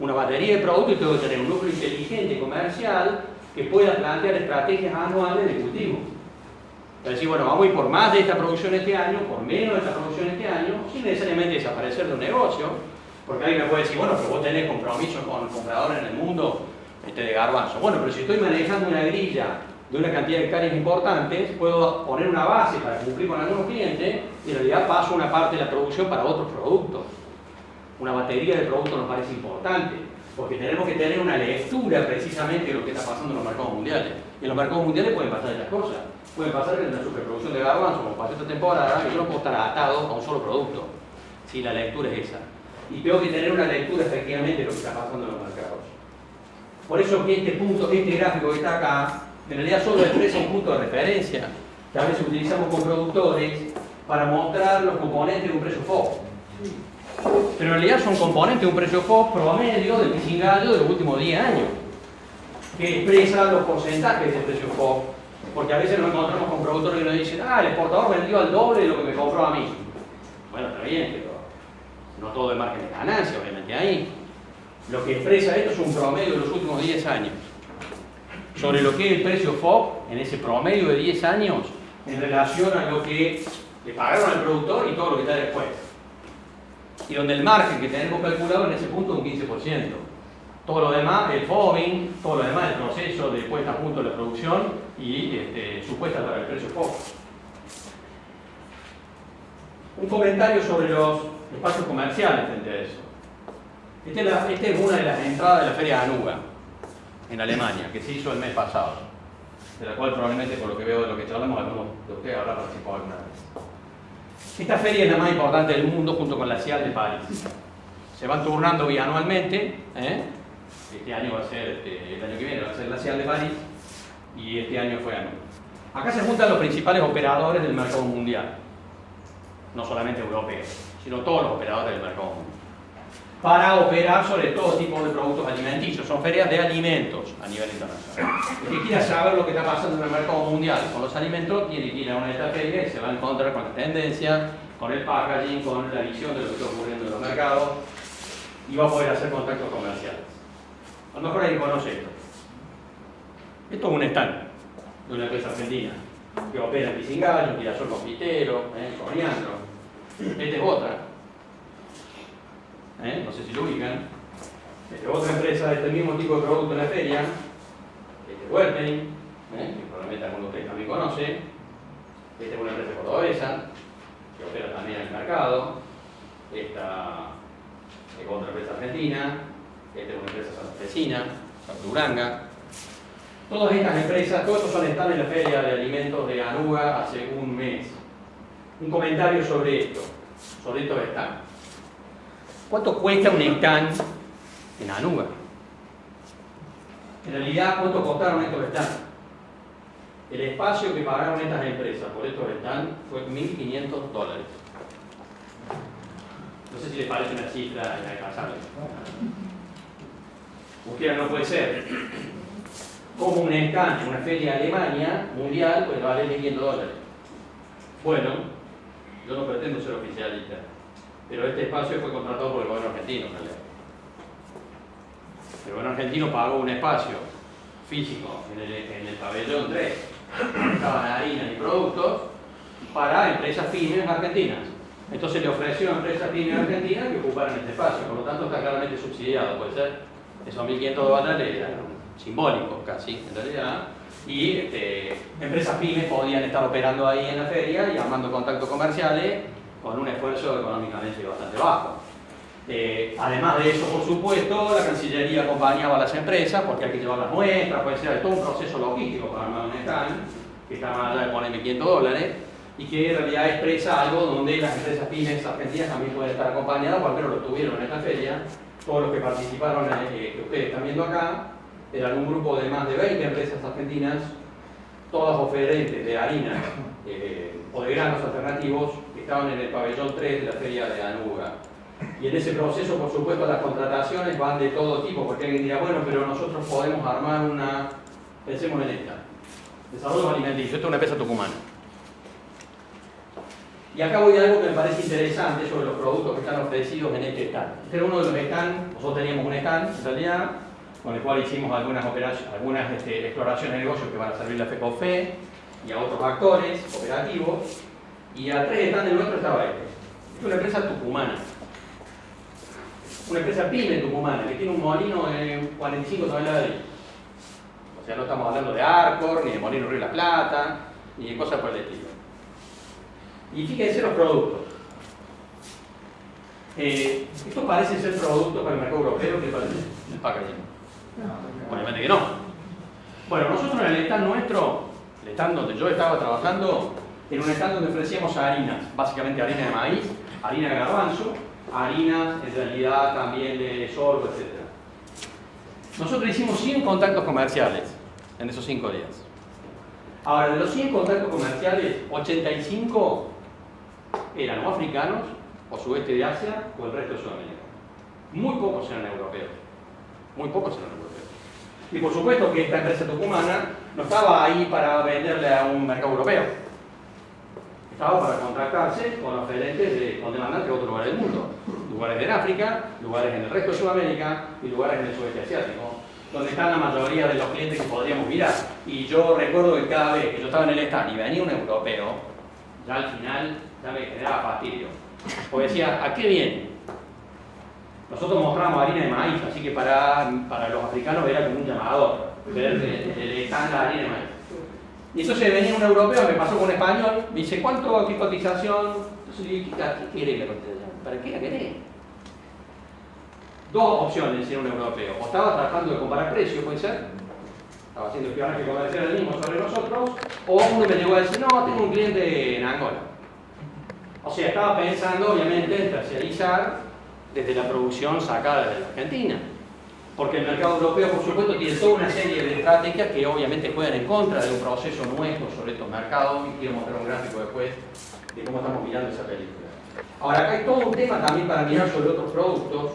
Una batería de productos tengo que tener un núcleo inteligente comercial que pueda plantear estrategias anuales de cultivo. Es decir, bueno, vamos a ir por más de esta producción este año, por menos de esta producción este año, sin necesariamente desaparecer de un negocio, porque alguien me puede decir, bueno, pero vos tenés compromiso con compradores en el mundo este, de garbanzo. Bueno, pero si estoy manejando una grilla de una cantidad de hectáreas importantes, puedo poner una base para cumplir con algunos clientes y en realidad paso una parte de la producción para otros productos. Una batería de productos nos parece importante, porque tenemos que tener una lectura precisamente de lo que está pasando en los mercados mundiales. Y en los mercados mundiales pueden pasar estas cosas. Puede pasar que en la superproducción de garbanzo, como pasó esta temporada, yo no puedo estar atado a un solo producto. Si la lectura es esa. Y tengo que tener una lectura efectivamente de lo que está pasando en los mercados. Por eso que este punto, este gráfico que está acá, en realidad solo expresa un punto de referencia que a veces utilizamos con productores para mostrar los componentes de un precio FOB. Pero en realidad son componentes de un precio FOB promedio del pisingallo de los últimos 10 años, que expresa los porcentajes del precio FOB. Porque a veces nos encontramos con productores que nos dicen, ah, el exportador vendió al doble de lo que me compró a mí. Bueno, está bien, pero no todo es margen de ganancia, obviamente ahí. Lo que expresa esto es un promedio de los últimos 10 años sobre lo que es el precio FOB en ese promedio de 10 años en relación a lo que le pagaron al productor y todo lo que está después. Y donde el margen que tenemos calculado en ese punto es un 15%. Todo lo demás, el FOBing, todo lo demás, el proceso de puesta a punto de la producción y este, supuesta para el precio FOB. Un comentario sobre los espacios comerciales frente a eso. Esta es, una de las entradas de la Feria Anuga en Alemania, que se hizo el mes pasado, de la cual probablemente por lo que veo de lo que charlamos, algunos de ustedes habrá participado alguna vez. Esta feria es la más importante del mundo junto con la CIAL de París. Se van turnando bianualmente, ¿eh? este año va a ser, este, el año que viene va a ser la CIAL de París y este año fue anual. Acá se juntan los principales operadores del mercado mundial, no solamente europeos, sino todos los operadores del mercado mundial para operar sobre todo tipo de productos alimenticios. Son ferias de alimentos a nivel internacional. El que quiera saber lo que está pasando en el mercado mundial con los alimentos, tiene que ir a una de estas ferias y se va a encontrar con la tendencia, con el packaging, con la visión de lo que está ocurriendo en los mercados y va a poder hacer contactos comerciales. A lo mejor alguien conoce esto. Esto es un stand de una empresa argentina que opera en Pisingallo, Girasol Confitero, eh, Coriandro. Esta es otra, ¿eh? no sé si lo ubican, otra empresa de este mismo tipo de producto en la feria, este es Wertering, ¿eh? que probablemente algunos de ustedes también conocen, esta es una empresa cordobesa, que opera también en el mercado, esta es otra empresa argentina, esta es una empresa santafesina, Duranga. Todas estas empresas, todos estos son están en la feria de alimentos de Anuga hace un mes. Un comentario sobre esto, sobre estos stands. ¿Cuánto cuesta un stand en Anuga? En realidad, ¿cuánto costaron estos stands? El espacio que pagaron estas empresas por estos stands fue 1.500 dólares. No sé si les parece una cifra inalcanzable. Ustedes no puede ser. Como un stand en una feria de Alemania mundial puede valer 1.500 dólares. Bueno, yo no pretendo ser oficialista pero este espacio fue contratado por el gobierno argentino en realidad. El gobierno argentino pagó un espacio físico en el, pabellón 3, donde estaban harinas y productos, para empresas pymes argentinas. Entonces le ofreció a empresas pymes argentinas que ocuparan este espacio, por lo tanto está claramente subsidiado, puede ser, esos 1.500 dólares eran simbólicos casi, en realidad, y este, empresas pymes podían estar operando ahí en la feria y armando contactos comerciales con un esfuerzo económicamente bastante bajo. Eh, además de eso, por supuesto, la Cancillería acompañaba a las empresas porque hay que llevar las muestras, puede ser todo un proceso logístico para armar un stand, que está más allá de ponerme 500 dólares, y que en realidad expresa algo donde las empresas pymes argentinas también pueden estar acompañadas, o al menos lo tuvieron en esta feria. Todos los que participaron, eh, que ustedes están viendo acá, eran un grupo de más de 20 empresas argentinas, todas oferentes de harinas eh, o de granos alternativos estaban en el pabellón 3 de la feria de Anuga. Y en ese proceso, por supuesto, las contrataciones van de todo tipo, porque alguien dirá, bueno, pero nosotros podemos armar una, pensemos en esta, desarrollo alimenticio, esto es una empresa tucumana. Y acá voy a algo que me parece interesante sobre los productos que están ofrecidos en este stand. Este era uno de los stands, nosotros teníamos un stand en realidad, con el cual hicimos algunas, operaciones, algunas este, exploraciones de negocios que van a servir a FECOFE y a otros actores operativos. Y a tres stands del nuestro estaba este. Es una empresa tucumana. Una empresa pyme tucumana que tiene un molino de 45 toneladas de O sea, no estamos hablando de Arcor, ni de Molino Río de la Plata, ni de cosas por el estilo. Y fíjense los productos. Eh, estos parecen ser productos para el mercado europeo, ¿qué parece? El packaging. Obviamente que no. Bueno, nosotros en el stand nuestro, el stand donde yo estaba trabajando, en un stand donde ofrecíamos harinas, básicamente harina de maíz, harina de garbanzo, harinas en realidad también de sorgo, etc. Nosotros hicimos 100 contactos comerciales en esos 5 días. Ahora, de los 100 contactos comerciales, 85 eran o africanos, o sudeste de Asia, o el resto de Sudamérica. Muy pocos eran europeos. Muy pocos eran europeos. Y por supuesto que esta empresa tucumana no estaba ahí para venderle a un mercado europeo. Estaba para contratarse con oferentes de, con demandantes de otros lugares del mundo. Lugares en África, lugares en el resto de Sudamérica y lugares en el sudeste asiático donde están la mayoría de los clientes que podríamos mirar. Y yo recuerdo que cada vez que yo estaba en el stand y venía un europeo, ya al final ya me generaba fastidio. Porque decía, ¿a qué viene? Nosotros mostramos harina de maíz, así que para, para los africanos era como un llamador, ver el stand la harina de maíz. Y entonces venía un europeo, me pasó con un español, me dice, ¿cuánto, qué cotización? Entonces le dije, ¿qué quiere la cotización? ¿Para qué la querés? Dos opciones, decía un europeo. O estaba tratando de comparar precios, puede ser, estaba haciendo espionaje comercial el mismo sobre nosotros, o uno me llegó a decir, no, tengo un cliente en Angola. O sea, estaba pensando, obviamente, en terciarizar desde la producción sacada desde la Argentina. Porque el mercado europeo, por supuesto, tiene toda una serie de estrategias que obviamente juegan en contra de un proceso nuestro sobre estos mercados. Y quiero mostrar un gráfico después de cómo estamos mirando esa película. Ahora, acá hay todo un tema también para mirar sobre otros productos,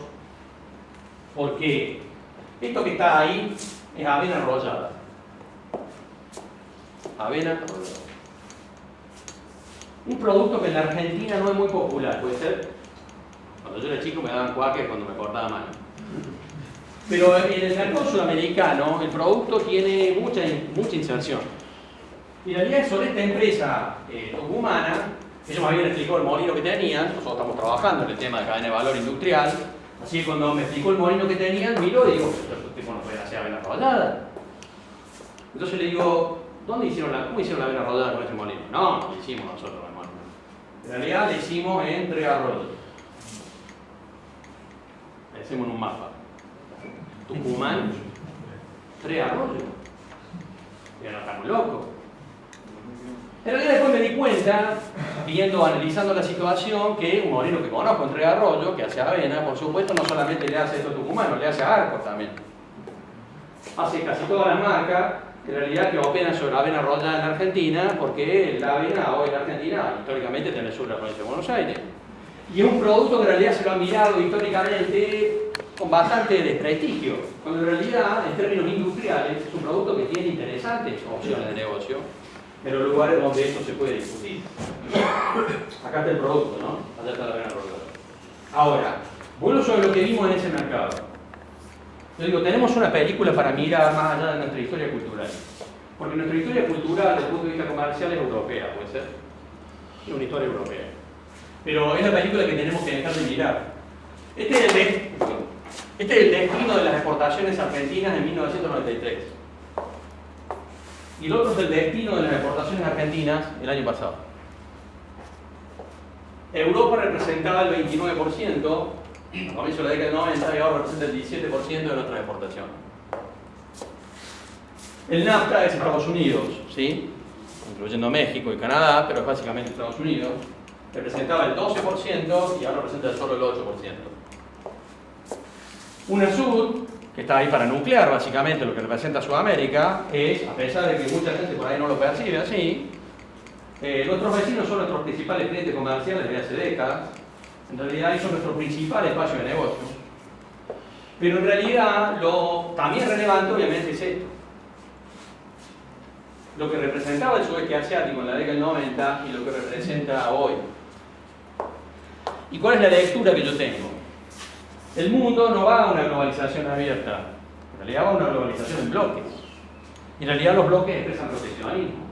porque esto que está ahí es avena enrollada. Avena enrollada. Un producto que en la Argentina no es muy popular, puede ser. Cuando yo era chico me daban cuáquer cuando me cortaba mano. Pero en el mercado sudamericano el producto tiene mucha, mucha inserción. Y en realidad sobre esta empresa eh, tucumana, ellos me habían explicado el molino que tenían, nosotros estamos trabajando en el tema de cadena de valor industrial, así que cuando me explicó el molino que tenían, miro y digo, estos tipos no pueden hacer avena rodada. Entonces le digo, ¿dónde hicieron la, ¿cómo hicieron la avena rodada con ese molino? No, lo hicimos nosotros el molino. En realidad le hicimos entre arroyos. Le hicimos en un mapa. Tucumán, tres arroyos. Ya no estamos locos. En realidad después me di cuenta, viendo, analizando la situación, que un molino que conozco en Tres Arroyos, que hace avena, por supuesto, no solamente le hace esto a Tucumano, le hace a Arcos también. Hace casi todas las marcas, en realidad que operan sobre avena rollada en Argentina, porque la avena hoy en Argentina, históricamente, tiene el sur de la provincia de Buenos Aires. Y es un producto que en realidad se lo han mirado históricamente con bastante desprestigio, cuando en realidad, en términos industriales, es un producto que tiene interesantes opciones de negocio los lugares donde esto se puede discutir. Acá está el producto, ¿no? Allá está la avena rollada. Ahora, vuelvo sobre lo que vimos en ese mercado. Yo digo, tenemos una película para mirar más allá de nuestra historia cultural. Porque nuestra historia cultural, desde el punto de vista comercial, es europea, puede ser. Es una historia europea. Pero es la película que tenemos que dejar de mirar. Este es el, este es el destino de las exportaciones argentinas en 1993. Y el otro es el destino de las exportaciones argentinas el año pasado. Europa representaba el 29%, a comienzo de la década del 90 y ahora representa el 17% de nuestra exportación. El NAFTA es Estados Unidos, ¿sí? incluyendo México y Canadá, pero es básicamente Estados Unidos. Representaba el 12% y ahora representa solo el 8%. UNASUR, que está ahí para nuclear básicamente lo que representa Sudamérica, es, a pesar de que mucha gente por ahí no lo percibe así, eh, nuestros vecinos son nuestros principales clientes comerciales de hace décadas, en realidad son nuestro principal espacio de negocio. Pero en realidad lo también relevante obviamente es esto. Lo que representaba el sudeste asiático en la década del 90 y lo que representa hoy ¿Y cuál es la lectura que yo tengo? El mundo no va a una globalización abierta, en realidad va a una globalización en bloques. En realidad los bloques expresan proteccionismo.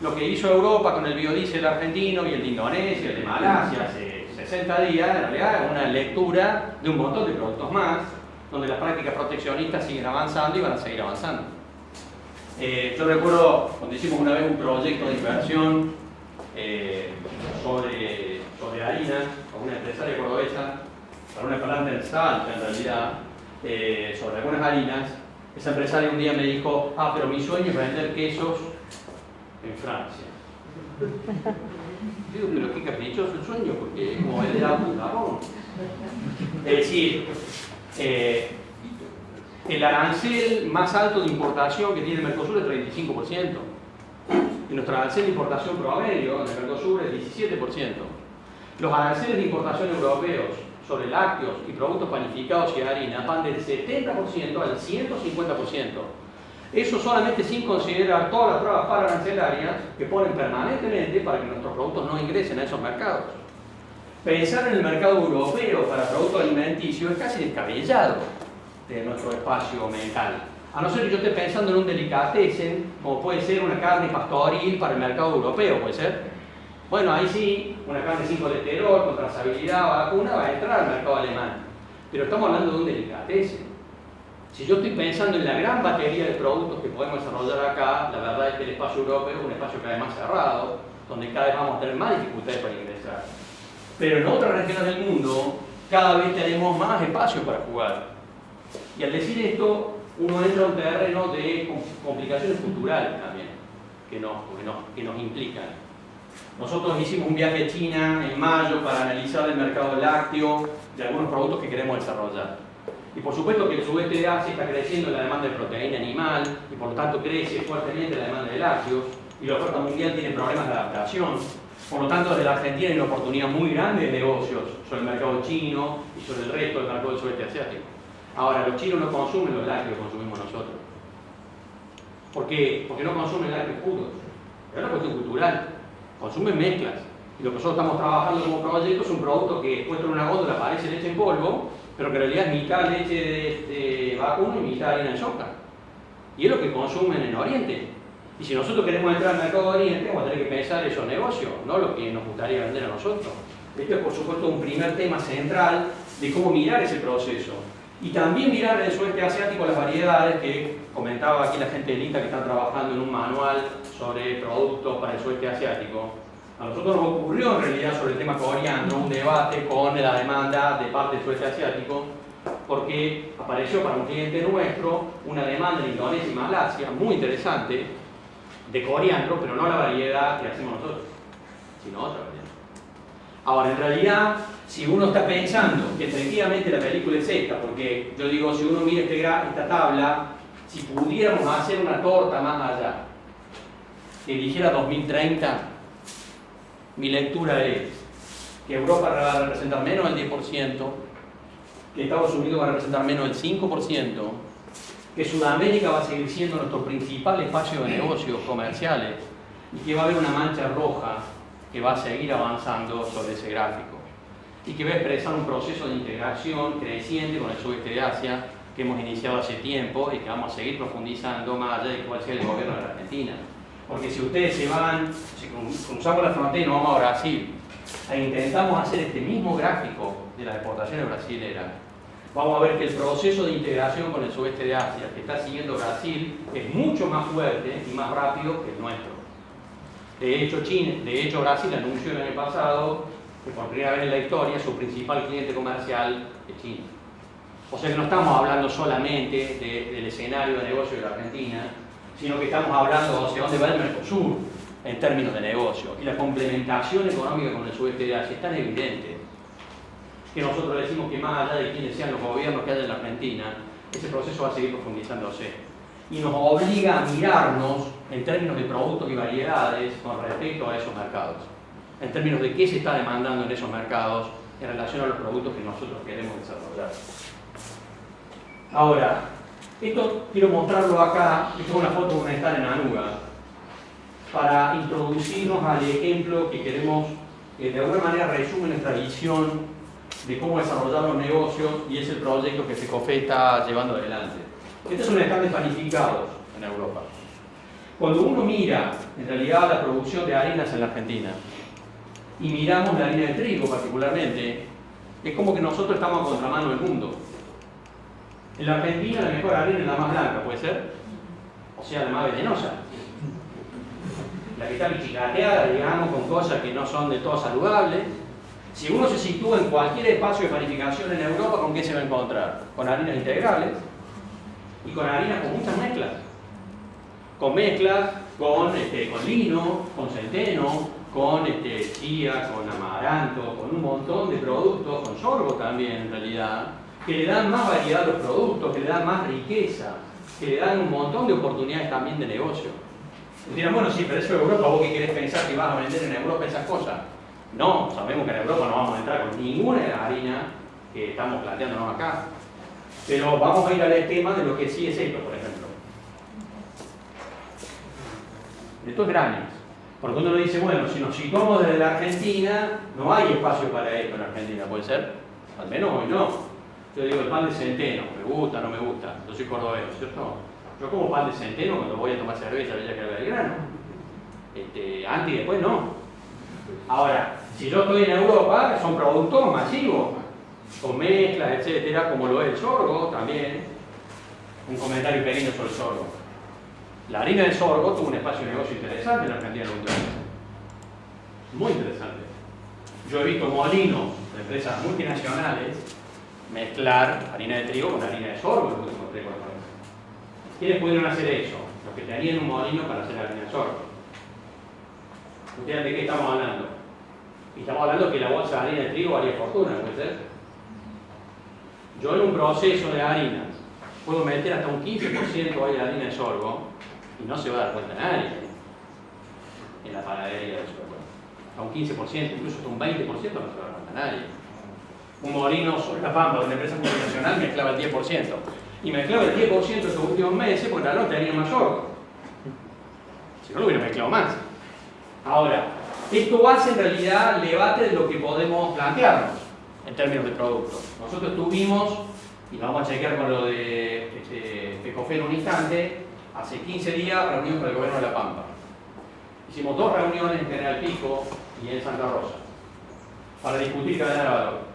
Lo que hizo Europa con el biodiesel argentino y el de Indonesia, el de Malasia hace 60 días, en realidad es una lectura de un montón de productos más, donde las prácticas proteccionistas siguen avanzando y van a seguir avanzando. Eh, yo recuerdo cuando hicimos una vez un proyecto de inversión eh, sobre, sobre harina con una empresaria cordobesa, para una en Salta en realidad, eh, sobre algunas harinas, esa empresaria un día me dijo, ah, pero mi sueño es vender quesos en Francia. Digo, pero qué caprichoso el sueño, porque como el auto Japón. Es decir, eh, el arancel más alto de importación que tiene el Mercosur es 35%. Y nuestro arancel de importación promedio en el Mercosur es 17%. Los aranceles de importación europeos sobre lácteos y productos panificados y harina van del 70% al 150%. Eso solamente sin considerar todas las para arancelarias que ponen permanentemente para que nuestros productos no ingresen a esos mercados. Pensar en el mercado europeo para productos alimenticios es casi descabellado de nuestro espacio mental. A no ser que yo esté pensando en un delicatessen, como puede ser una carne pastoril para el mercado europeo, puede ser. Bueno, ahí sí, una carne sin colesterol, con trazabilidad, vacuna, va a entrar al mercado alemán. Pero estamos hablando de un delicatessen. Si yo estoy pensando en la gran batería de productos que podemos desarrollar acá, la verdad es que el espacio europeo es un espacio cada vez más cerrado, donde cada vez vamos a tener más dificultades para ingresar. Pero en otras regiones del mundo, cada vez tenemos más espacio para jugar. Y al decir esto, uno entra a un terreno de complicaciones culturales también, que nos implican. Nosotros hicimos un viaje a China en mayo para analizar el mercado lácteo de algunos productos que queremos desarrollar. Y por supuesto que el sudeste de Asia está creciendo la demanda de proteína animal y por lo tanto crece fuertemente la demanda de lácteos y la oferta mundial tiene problemas de adaptación. Por lo tanto, desde la Argentina hay una oportunidad muy grande de negocios sobre el mercado chino y sobre el resto del mercado del sudeste asiático. Ahora, los chinos no consumen los lácteos que consumimos nosotros. ¿Por qué? Porque no consumen lácteos puros. Es una cuestión cultural consumen mezclas. Y lo que nosotros estamos trabajando como proyecto es un producto que puesto en una góndola parece leche en polvo, pero que en realidad es mitad leche de, vacuno y mitad harina de soja. Y es lo que consumen en Oriente. Y si nosotros queremos entrar al mercado de Oriente, vamos a tener que pensar esos negocios, no lo que nos gustaría vender a nosotros. Esto es por supuesto un primer tema central de cómo mirar ese proceso. Y también mirar en el sudeste asiático las variedades que comentaba aquí la gente de INTA que está trabajando en un manual sobre productos para el sudeste asiático. A nosotros nos ocurrió en realidad sobre el tema coriandro un debate con la demanda de parte del sudeste asiático porque apareció para un cliente nuestro una demanda en Indonesia y Malasia muy interesante de coriandro, pero no la variedad que hacemos nosotros, sino otra variedad. Ahora, en realidad, si uno está pensando que efectivamente la película es esta, porque yo digo, si uno mira este esta tabla, si pudiéramos hacer una torta más allá, que dijera 2030, mi lectura es que Europa va a representar menos del 10%, que Estados Unidos va a representar menos del 5%, que Sudamérica va a seguir siendo nuestro principal espacio de negocios comerciales y que va a haber una mancha roja que va a seguir avanzando sobre ese gráfico y que va a expresar un proceso de integración creciente con el sudeste de Asia que hemos iniciado hace tiempo y que vamos a seguir profundizando más allá de cuál sea el gobierno de la Argentina. Porque si ustedes se van, si cruzamos la frontera y nos vamos a Brasil e intentamos hacer este mismo gráfico de las exportaciones brasileras, vamos a ver que el proceso de integración con el sudeste de Asia que está siguiendo Brasil es mucho más fuerte y más rápido que el nuestro. De hecho, China, de hecho Brasil anunció el año pasado que por primera vez en la historia su principal cliente comercial es China. O sea que no estamos hablando solamente del escenario de negocio de la Argentina, sino que estamos hablando hacia dónde va el Mercosur en términos de negocio. Y la complementación económica con el sudeste de Asia es tan evidente que nosotros decimos que más allá de quienes sean los gobiernos que hay en la Argentina, ese proceso va a seguir profundizándose. Y nos obliga a mirarnos en términos de productos y variedades con respecto a esos mercados. En términos de qué se está demandando en esos mercados en relación a los productos que nosotros queremos desarrollar. Ahora, esto quiero mostrarlo acá, esto es una foto de un estar en Anuga, para introducirnos al ejemplo que queremos, que de alguna manera resume nuestra visión de cómo desarrollar los negocios y es el proyecto que FECOFE está llevando adelante. Estos son estantes panificados en Europa. Cuando uno mira en realidad la producción de harinas en la Argentina y miramos la harina de trigo particularmente, es como que nosotros estamos a contramano del mundo. En la Argentina la mejor harina es la más blanca, ¿puede ser? O sea, la más venenosa. La que está pichicateada, digamos, con cosas que no son de todo saludables. Si uno se sitúa en cualquier espacio de panificación en Europa, ¿con qué se va a encontrar? Con harinas integrales y con harinas con muchas mezclas. Con mezclas con, este, con lino, con centeno, con este, chía, con amaranto, con un montón de productos, con sorgo también en realidad, que le dan más variedad a los productos, que le dan más riqueza, que le dan un montón de oportunidades también de negocio. dirán, bueno, sí, pero eso es Europa, vos qué querés pensar que vas a vender en Europa esas cosas. No, sabemos que en Europa no vamos a entrar con ninguna de las harinas que estamos planteándonos acá. Pero vamos a ir al esquema de lo que sí es esto, por ejemplo. Esto es granes. Porque uno dice, bueno, si nos situamos desde la Argentina, no hay espacio para esto en Argentina, ¿puede ser? Al menos hoy no. Yo digo, el pan de centeno, me gusta, no me gusta. Yo soy cordobés, ¿cierto? Yo como pan de centeno cuando voy a tomar cerveza, ya que el grano. Este, antes y después no. Ahora, si yo estoy en Europa, son productos masivos, con mezclas, etcétera, como lo es el sorgo también. Un comentario pequeño sobre el sorgo. La harina de sorgo tuvo un espacio de negocio interesante en la Argentina en la Muy interesante. Yo he visto molinos de empresas multinacionales mezclar harina de trigo con harina de sorgo en los últimos 3 4 ¿Quiénes pudieron hacer eso? Los que tenían un molino para hacer harina de sorgo. ¿Ustedes de qué estamos hablando? Y estamos hablando que la bolsa de harina de trigo valía fortuna, ¿puede ser? Yo en un proceso de harinas puedo meter hasta un 15% de harina de sorgo y no se va a dar cuenta nadie en la panadería de sorgo. A un 15%, incluso hasta un 20% no se va a dar cuenta nadie. Un molino sobre la pampa de una empresa multinacional mezclaba el 10%. Y mezclaba el 10% estos últimos meses porque la tenía más sorgo. Si no lo hubiera mezclado más. Ahora, esto hace en realidad el debate de lo que podemos plantearnos en términos de productos. Nosotros tuvimos, y vamos a chequear con lo de este, en un instante, hace 15 días reunión con el gobierno de La Pampa. Hicimos dos reuniones en General Pico y en Santa Rosa para discutir cadena de valor.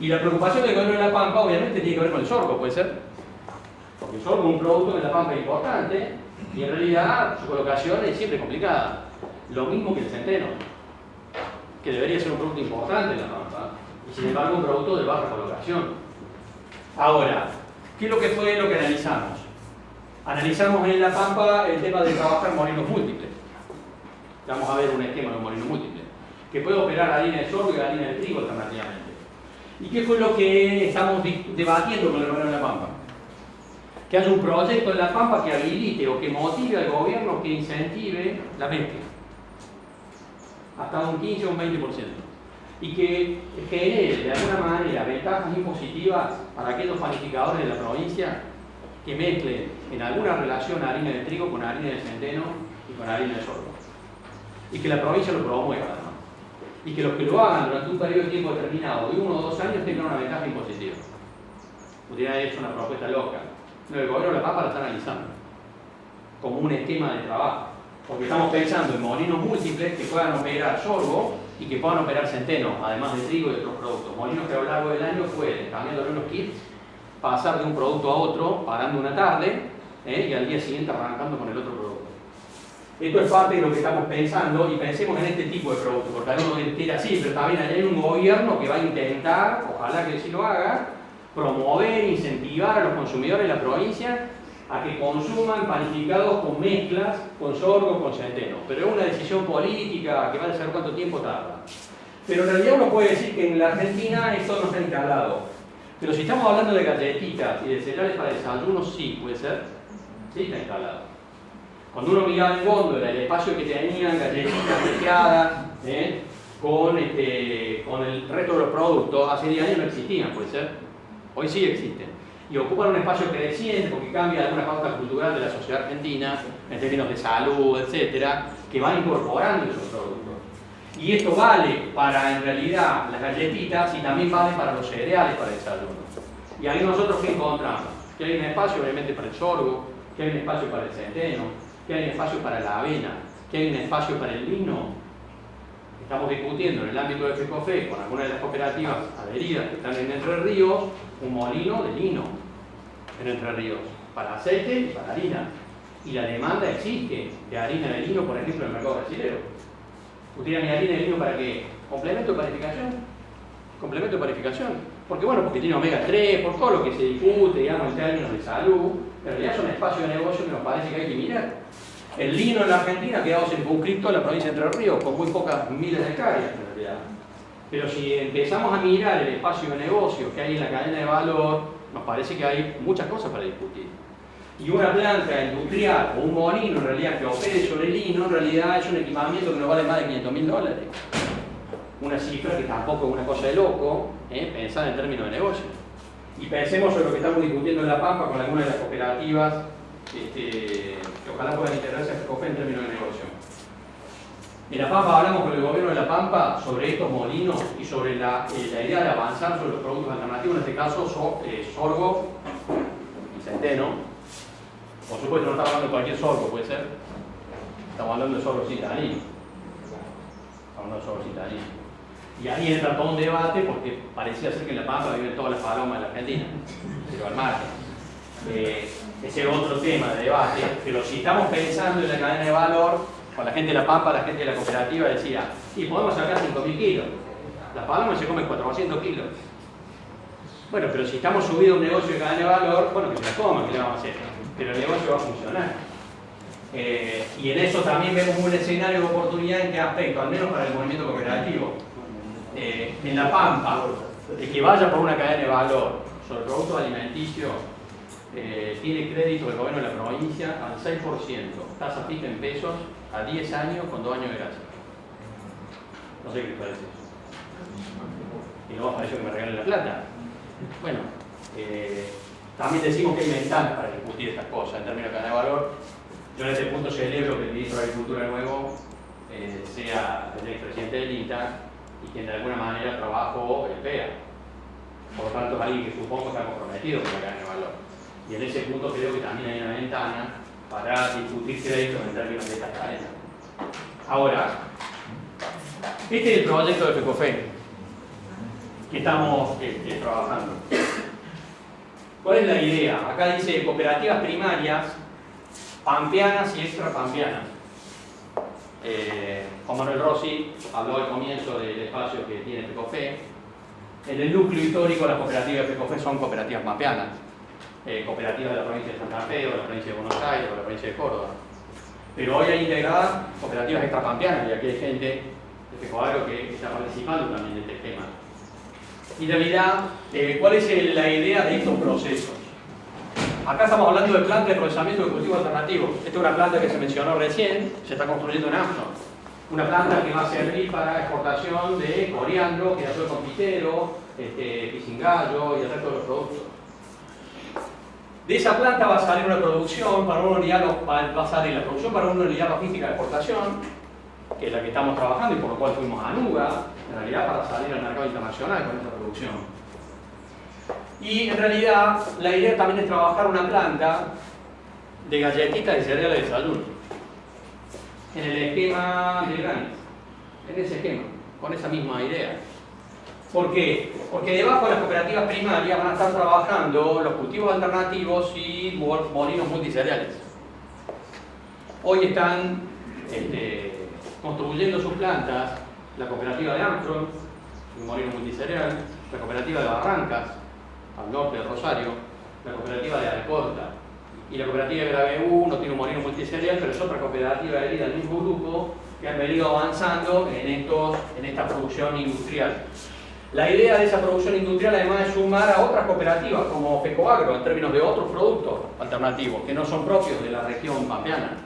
Y la preocupación del gobierno de La Pampa obviamente tiene que ver con el sorgo, ¿puede ser? Porque el sorgo es un producto que La Pampa importante y en realidad su colocación es siempre complicada. Lo mismo que el centeno, que debería ser un producto importante en La Pampa y sin embargo un producto de baja colocación. Ahora, ¿qué es lo que fue lo que analizamos? Analizamos en La Pampa el tema de trabajar molinos múltiples. Vamos a ver un esquema de un molino múltiple, que puede operar la línea de sorgo y la línea de trigo alternativamente. ¿Y qué fue lo que estamos debatiendo con el gobierno de La Pampa? Que haya un proyecto en La Pampa que habilite o que motive al gobierno que incentive la mezcla. Hasta un 15 o un 20% y que genere de alguna manera ventajas impositivas para aquellos panificadores de la provincia que mezclen en alguna relación harina de trigo con harina de centeno y con harina de sorgo. Y que la provincia lo promueva. Y que los que lo hagan durante un periodo de tiempo determinado, de uno o dos años, tengan una ventaja impositiva. Pudiera hecho una propuesta loca. No, el gobierno de la Papa la está analizando como un esquema de trabajo. Porque estamos pensando en molinos múltiples que puedan operar sorgo y que puedan operar centeno, además de trigo y otros productos. Molinos que a lo largo del año pueden, cambiando los kits, pasar de un producto a otro, parando una tarde ¿eh? y al día siguiente arrancando con el otro producto. Esto es parte de lo que estamos pensando y pensemos en este tipo de productos, porque algunos dirán así, pero también hay un gobierno que va a intentar, ojalá que sí lo haga, promover, incentivar a los consumidores de la provincia a que consuman panificados con mezclas, con sorgo, con centeno. Pero es una decisión política que va a saber cuánto tiempo tarda. Pero en realidad uno puede decir que en la Argentina esto no está instalado. Pero si estamos hablando de galletitas y de cereales para desayuno, sí, puede ser. Sí está instalado. Cuando uno miraba el fondo, era el espacio que tenían galletitas mezcladas ¿eh? con, este, con el resto de los productos, hace 10 años no existían, puede ser. Hoy sí existen. Y ocupan un espacio creciente porque cambia alguna pauta cultural de la sociedad argentina en términos de salud, etcétera, que van incorporando esos productos. Y esto vale para en realidad las galletitas y también vale para los cereales para el desayuno. Y ahí nosotros qué encontramos? Que hay un espacio obviamente para el sorgo, que hay un espacio para el centeno, que hay un espacio para la avena, que hay un espacio para el vino. Estamos discutiendo en el ámbito de FECOFE con algunas de las cooperativas adheridas que están en Entre Ríos un molino de lino en Entre Ríos para aceite y para harina. Y la demanda existe de harina de lino, por ejemplo, en el mercado brasileño. ¿Utilizan mi harina de lino para qué? ¿Complemento de parificación? ¿Complemento de parificación? Porque bueno, porque tiene omega 3, por todo lo que se discute, digamos, en términos de salud, en realidad es un espacio de negocio que nos parece que hay que mirar. El lino en la Argentina quedado circunscrito en la provincia de Entre Ríos, con muy pocas miles de hectáreas en realidad. Pero si empezamos a mirar el espacio de negocio que hay en la cadena de valor, nos parece que hay muchas cosas para discutir. Y una planta industrial o un molino en realidad que opere sobre el lino, en realidad es un equipamiento que no vale más de 500 mil dólares. Una cifra que tampoco es una cosa de loco, ¿eh? en términos de negocio. Y pensemos en lo que estamos discutiendo en La Pampa con algunas de las cooperativas este, ojalá puedan integrarse a FECOFE en términos de negocio. En La Pampa hablamos con el gobierno de La Pampa sobre estos molinos y sobre la, eh, idea de avanzar sobre los productos alternativos, en este caso eh, sorgo y centeno, por supuesto, no estamos hablando de cualquier sorbo, puede ser. Estamos hablando de sorbo citadino. Estamos hablando de sorbo citadino. Y ahí entra todo un debate porque parecía ser que en La Pampa viven todas las palomas de la Argentina, pero al margen. Eh, ese es otro tema de debate, pero si estamos pensando en la cadena de valor, con la gente de La Pampa, la gente de la cooperativa decía, sí, podemos sacar 5.000 kilos. Las palomas se comen 400 kilos. Bueno, pero si estamos subidos a un negocio de cadena de valor, bueno, que se la coman, ¿qué le vamos a hacer? pero el negocio va a funcionar. Eh, y en eso también vemos un escenario de oportunidad en qué aspecto, al menos para el movimiento cooperativo. Eh, en La Pampa, el que vaya por una cadena de valor sobre productos alimenticios eh, tiene crédito del gobierno de la provincia al 6%, tasa fija en pesos a 10 años con 2 años de gracia. No sé qué les parece eso. Y no parece que me regalen la plata. Bueno, también decimos que hay ventanas para discutir estas cosas en términos de cadena de valor. Yo en este punto celebro que el ministro de Agricultura nuevo eh, sea el expresidente del INTA y que de alguna manera trabajó el PEA. Por lo tanto, es alguien que supongo está comprometido con la cadena de valor. Y en ese punto creo que también hay una ventana para discutir créditos en términos de estas cadenas. Ahora, este es el proyecto de FECOFE que estamos este, trabajando. ¿Cuál es la idea? Acá dice cooperativas primarias, pampeanas y extrapampeanas. Eh, Juan Manuel Rossi habló al comienzo del espacio que tiene FECOFE. En el núcleo histórico las cooperativas de FECOFE son cooperativas pampeanas. Eh, cooperativas de la provincia de Santa Fe o de la provincia de Buenos Aires o de la provincia de Córdoba. Pero hoy hay integradas cooperativas extrapampeanas y aquí hay gente de FECOAGRO que está participando también de este tema. Y en realidad, eh, ¿cuál es la idea de estos procesos? Acá estamos hablando de planta de procesamiento de cultivos alternativos. Esta es una planta que se mencionó recién, se está construyendo en Amazon. Una planta que va a servir para exportación de coriandro, girasol confitero, este, pisingallo y el resto de los productos. De esa planta va a salir una producción para una unidad, va a salir la producción para una unidad logística de exportación, que es la que estamos trabajando y por lo cual fuimos a Nuga, en realidad para salir al mercado internacional con esta producción. Y en realidad la idea también es trabajar una planta de galletitas de cereales de desayuno. En el esquema de Granis. En ese esquema, con esa misma idea. ¿Por qué? Porque debajo de las cooperativas primarias van a estar trabajando los cultivos alternativos y molinos multicereales. Hoy están este, construyendo sus plantas la cooperativa de Armstrong, un molino multicereal, la cooperativa de Barrancas, al norte de Rosario, la cooperativa de Alcorta y la cooperativa de BU no tiene un molino multicereal, pero es otra cooperativa herida del mismo grupo que han venido avanzando en, estos, en esta producción industrial. La idea de esa producción industrial además es sumar a otras cooperativas como FECOAGRO en términos de otros productos alternativos que no son propios de la región pampeana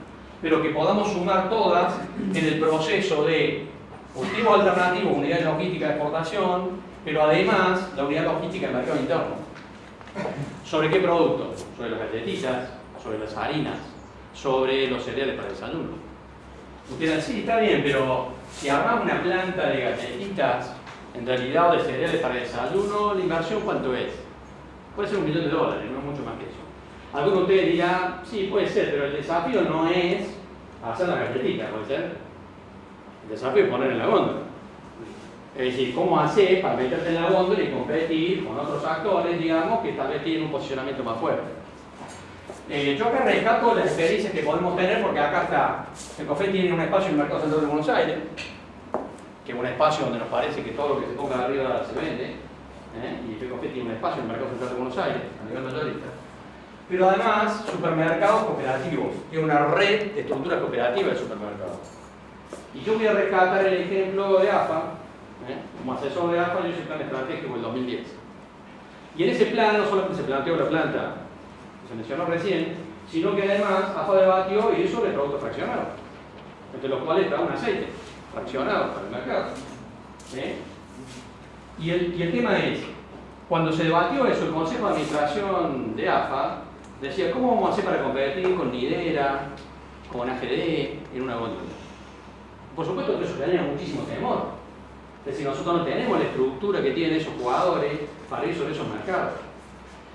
pero que podamos sumar todas en el proceso de cultivo alternativo, unidad logística de exportación, pero además la unidad logística de mercado interno. ¿Sobre qué productos? Sobre las galletitas, sobre las harinas, sobre los cereales para el desayuno. Ustedes sí, está bien, pero si armamos una planta de galletitas, en realidad, de cereales para desayuno, la inversión cuánto es? Puede ser un millón de dólares, no mucho más que eso. Algunos de ustedes dirán, sí, puede ser, pero el desafío no es hacer la galletita, puede ser. El desafío es poner en la góndola. Es decir, cómo hacer para meterte en la góndola y competir con otros actores, digamos, que tal vez tienen un posicionamiento más fuerte. Eh, yo acá rescato las experiencias que podemos tener porque acá está, el café tiene un espacio en el Mercado Central de Buenos Aires, que es un espacio donde nos parece que todo lo que se ponga arriba se vende, ¿eh? y café tiene un espacio en el Mercado Central de Buenos Aires, a nivel mayorista. Pero además, supermercados cooperativos, tiene una red de estructuras cooperativas de supermercados. Y yo voy a rescatar el ejemplo de AFA, ¿eh? como asesor de AFA yo hice el plan estratégico del 2010. Y en ese plan no solamente se planteó la planta, que se mencionó recién, sino que además AFA debatió y hizo de productos fraccionados, entre los cuales está un aceite fraccionado para el mercado. Y, el, el tema es, cuando se debatió eso, el Consejo de Administración de AFA decía, ¿cómo vamos a hacer para competir con Nidera, con AGD en una góndola? Por supuesto que eso genera muchísimo temor. Es decir, nosotros no tenemos la estructura que tienen esos jugadores para ir sobre esos mercados.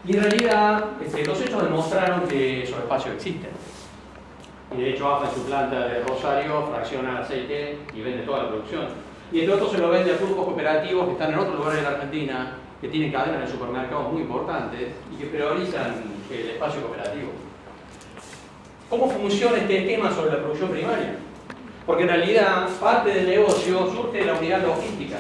Y en realidad, este, los hechos demostraron que esos espacios existen. Y de hecho, AFA en su planta de Rosario fracciona aceite y vende toda la producción. Y el otro se lo vende a grupos cooperativos que están en otros lugares de la Argentina, que tienen cadenas de supermercados muy importantes y que priorizan el espacio cooperativo. ¿Cómo funciona este esquema sobre la producción primaria? Porque en realidad parte del negocio surge de la unidad logística.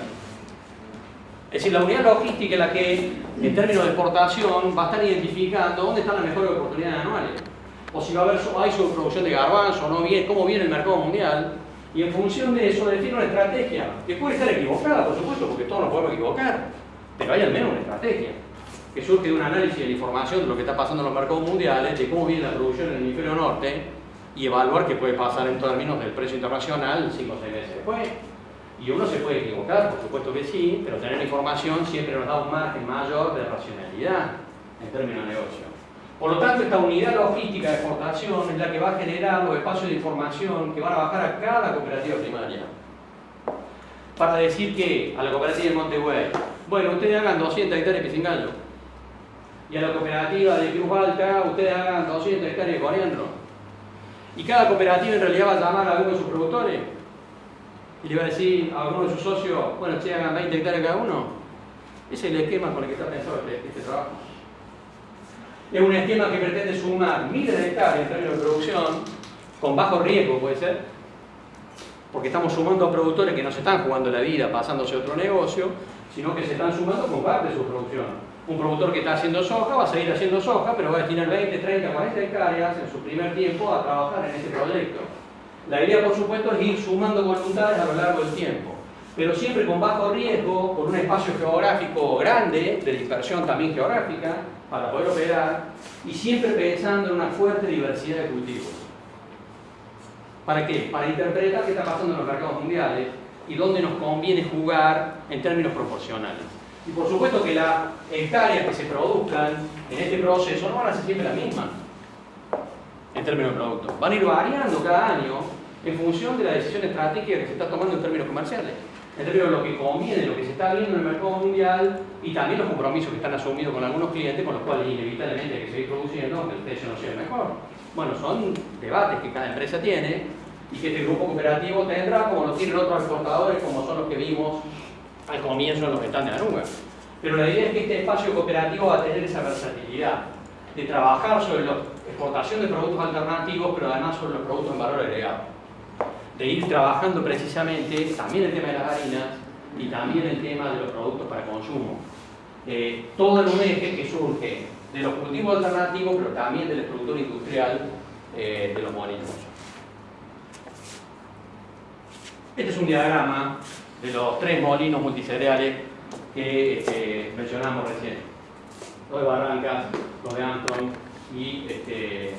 Es decir, la unidad logística es la que, en términos de exportación, va a estar identificando dónde están las mejores oportunidades anuales. O si va a haber hay sobreproducción de garbanzo, no bien, cómo viene el mercado mundial. Y en función de eso define una estrategia, que puede estar equivocada, por supuesto, porque todos nos podemos equivocar, pero hay al menos una estrategia que surge de un análisis de la información de lo que está pasando en los mercados mundiales, de cómo viene la producción en el hemisferio norte y evaluar qué puede pasar en términos del precio internacional 5 o 6 meses después. Y uno se puede equivocar, por supuesto que sí, pero tener información siempre nos da un margen mayor de racionalidad en términos de negocio. Por lo tanto, esta unidad logística de exportación es la que va a generar los espacios de información que van a bajar a cada cooperativa primaria. Para decir que a la cooperativa de Montegüey, bueno, ustedes hagan 200 hectáreas de pisingallo. Y a la cooperativa de Cruz Alta, ustedes hagan 200 hectáreas de coriandro. Y cada cooperativa en realidad va a llamar a alguno de sus productores y le va a decir a alguno de sus socios, bueno, ustedes hagan 20 hectáreas cada uno. Ese es el esquema con el que está pensado este, este trabajo. Es un esquema que pretende sumar miles de hectáreas en términos de producción, con bajo riesgo puede ser, porque estamos sumando a productores que no se están jugando la vida pasándose otro negocio, sino que se están sumando con parte de su producción. Un productor que está haciendo soja va a seguir haciendo soja, pero va a destinar 20, 30, 40 hectáreas en su primer tiempo a trabajar en ese proyecto. La idea, por supuesto, es ir sumando voluntades a lo largo del tiempo, pero siempre con bajo riesgo, con un espacio geográfico grande, de dispersión también geográfica, para poder operar, y siempre pensando en una fuerte diversidad de cultivos. ¿Para qué? Para interpretar qué está pasando en los mercados mundiales y dónde nos conviene jugar en términos proporcionales. Y por supuesto que las hectáreas que se produzcan en este proceso no van a ser siempre las mismas en términos de producto. Van a ir variando cada año en función de la decisión estratégica que se está tomando en términos comerciales, en términos de lo que conviene, lo que se está viendo en el mercado mundial y también los compromisos que están asumidos con algunos clientes, con los cuales inevitablemente hay que seguir produciendo aunque el precio no sea mejor. Bueno, son debates que cada empresa tiene y que este grupo cooperativo tendrá, como lo tienen otros exportadores, como son los que vimos al comienzo en los estandes de Anuga. Pero la idea es que este espacio cooperativo va a tener esa versatilidad de trabajar sobre la exportación de productos alternativos, pero además sobre los productos en valor agregado. De ir trabajando precisamente también el tema de las harinas y también el tema de los productos para consumo. Eh, todo en un eje que surge de los cultivos alternativos, pero también de la estructura industrial eh, de los molinos. Este es un diagrama de los tres molinos multicereales que este, mencionamos recién. Los de Barrancas, los de Anton y, este,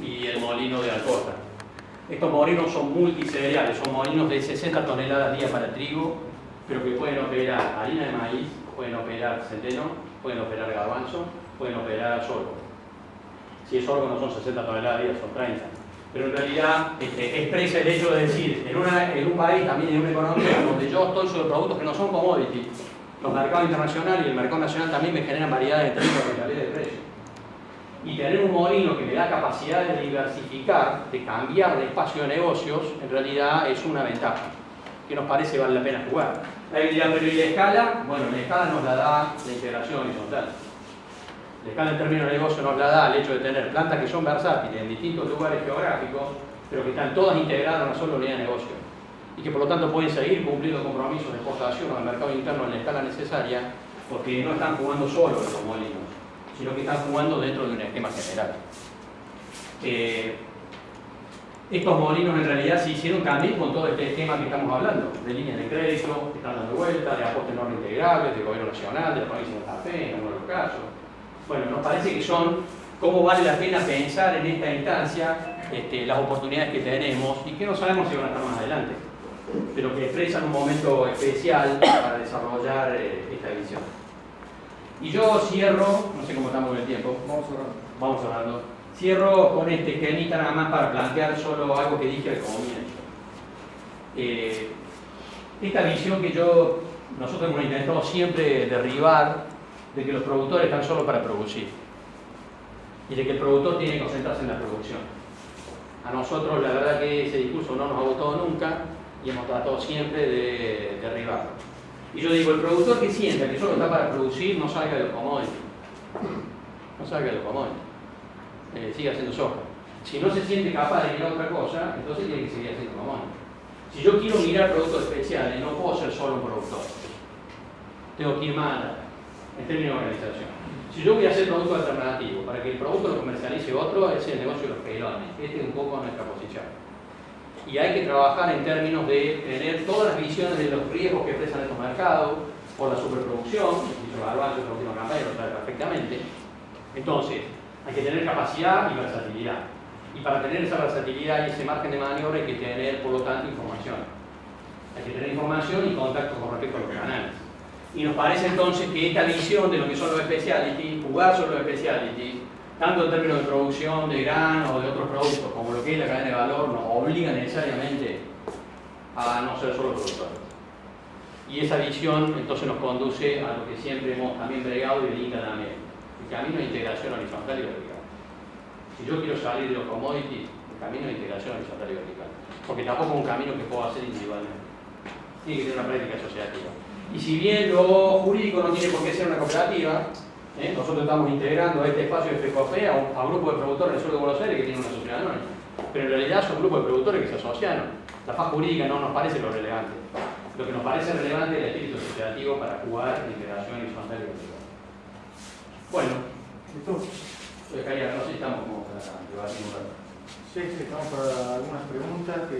y el molino de Alcosta. Estos molinos son multicereales, son molinos de 60 toneladas día para trigo, pero que pueden operar harina de maíz, pueden operar centeno, pueden operar garbanzo, pueden operar sorgo. Si es sorgo no son 60 toneladas día, son 30. pero en realidad este, expresa el hecho de decir, en, en un país, también en una economía donde yo estoy sobre productos que no son commodities, los mercados internacionales y el mercado nacional también me generan variedades de términos de calidad de precio. Y tener un molino que me da capacidad de diversificar, de cambiar de espacio de negocios, en realidad es una ventaja, que nos parece vale la pena jugar. Ahí dirán, pero ¿y la escala? Bueno, la escala nos la da la integración horizontal. La escala en términos de negocio nos la da el hecho de tener plantas que son versátiles en distintos lugares geográficos, pero que están todas integradas en una sola unidad de negocio y que por lo tanto pueden seguir cumpliendo compromisos de exportación al mercado interno en la escala necesaria porque no están jugando solo los molinos, sino que están jugando dentro de un esquema general. Eh, estos molinos en realidad se hicieron también con todo este esquema que estamos hablando, de líneas de crédito, que están dando vuelta, de aportes no integrables, del gobierno nacional, de la provincia de Santa Fe, en algunos casos. Bueno, nos parece que son cómo vale la pena pensar en esta instancia este, las oportunidades que tenemos y que no sabemos si van a estar más adelante pero que expresan un momento especial para desarrollar eh, esta visión. Y yo cierro, no sé cómo estamos en el tiempo, vamos hablando. Vamos hablando. Cierro con este esquemita nada más para plantear solo algo que dije al comienzo. Eh, esta visión que yo, nosotros hemos intentado siempre derribar de que los productores están solo para producir y de que el productor tiene que concentrarse en la producción. A nosotros la verdad que ese discurso no nos ha gustado nunca y hemos tratado siempre de derribarlo. Y yo digo, el productor que sienta que solo está para producir, no salga de los commodities. No salga de los commodities. Eh, siga haciendo soja. Si no se siente capaz de mirar otra cosa, entonces tiene que seguir haciendo commodities. Si yo quiero mirar productos especiales, no puedo ser solo un productor. Tengo que ir más en términos de organización. Si yo voy a hacer producto alternativo para que el producto lo comercialice otro, es el negocio de los pelones. Este es un poco nuestra posición y hay que trabajar en términos de tener todas las visiones de los riesgos que expresan estos mercados por la superproducción, dicho Garbanzo en la última campaña lo sabe perfectamente. Entonces, hay que tener capacidad y versatilidad. Y para tener esa versatilidad y ese margen de maniobra hay que tener, por lo tanto, información. Hay que tener información y contacto con respecto a los canales. Y nos parece entonces que esta visión de lo que son los speciality, jugar sobre los speciality, tanto en términos de producción de grano o de otros productos, como lo que es la cadena de valor, nos obliga necesariamente a no ser solo productores. Y esa visión entonces nos conduce a lo que siempre hemos también bregado y dedica también, el camino de integración horizontal y vertical. Si yo quiero salir de los commodities, el camino de integración horizontal y vertical. Porque tampoco es un camino que puedo hacer individualmente. Tiene que ser una práctica asociativa. Y si bien lo jurídico no tiene por qué ser una cooperativa, ¿Eh? Nosotros estamos integrando a este espacio de FECOFE a un, grupo de productores del sur de Buenos Aires que tienen una sociedad anónima. Pero en realidad son grupos de productores que se asociaron. La faz jurídica no nos parece lo relevante. Lo que nos parece relevante es el espíritu asociativo para jugar en integración horizontal y vertical. Bueno, ¿listo? no sé si estamos como para debatir un rato. Sí, estamos para algunas preguntas que,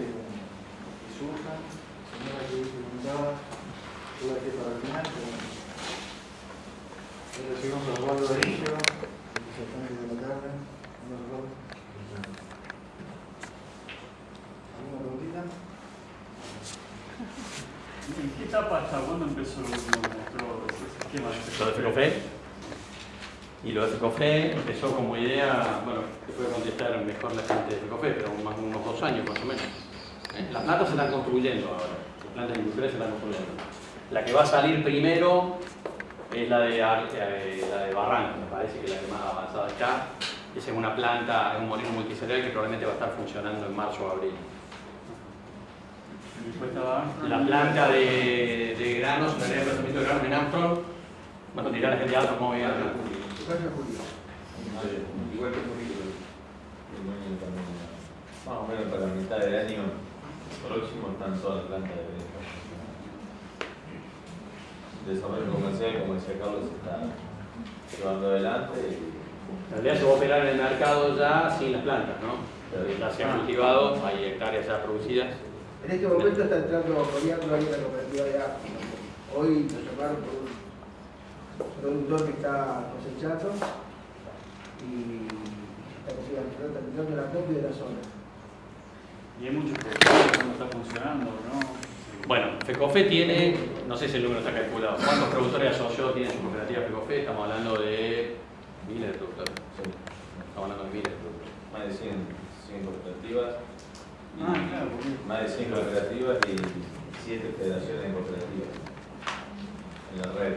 surjan. Señora que preguntaba, yo la que para el final. Recibimos a Osvaldo Benítez, de la tarde. ¿Alguna preguntita? ¿En qué etapa está? ¿Cuándo empezó lo esquema Lo de. Y lo de FECOFE empezó como idea, bueno, te puede contestar mejor la gente de FECOFE, pero más unos dos años más o menos. ¿Eh? Las plantas se están construyendo ahora, las plantas industriales se están construyendo. La que va a salir primero es la de, eh, la de Barranco, me parece que es la que más avanzada está. Esa es una planta, es un molino multiserial que probablemente va a estar funcionando en marzo o abril. La planta de, de granos, la de procesamiento de granos en Armstrong, bueno, dirá la gente de Armstrong cómo viene Igual que Julio, más o menos para la mitad del año próximo están todas las plantas de desarrollo comercial, como decía Carlos, se está llevando adelante. En realidad se va a operar en el mercado ya sin las plantas, ¿no? Ya se han cultivado, hay hectáreas ya producidas. En este momento está entrando Coriandro ahí en la cooperativa de África. Hoy nos llamaron por un productor que está cosechando y está terminando la copia de la zona. Y hay muchos productores que no está funcionando, ¿no? Bueno, FECOFE tiene, no sé si el número está calculado, ¿cuántos productores asociados tienen su cooperativa FECOFE? Estamos hablando de miles de productores. Estamos hablando de miles de productores. Más de 100, cinco cooperativas, Ah, claro, más de cinco cooperativas y siete federaciones cooperativas en la red.